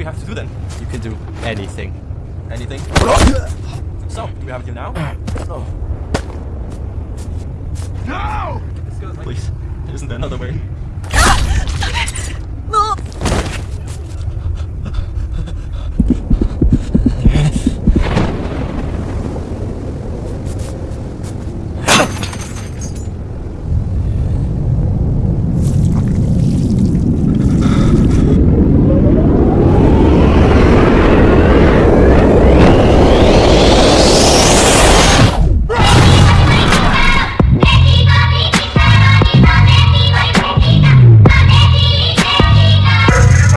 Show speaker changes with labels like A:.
A: We have to do then?
B: You can do anything.
A: Anything? So, do we have to do now?
C: No!
A: Please, isn't there another way?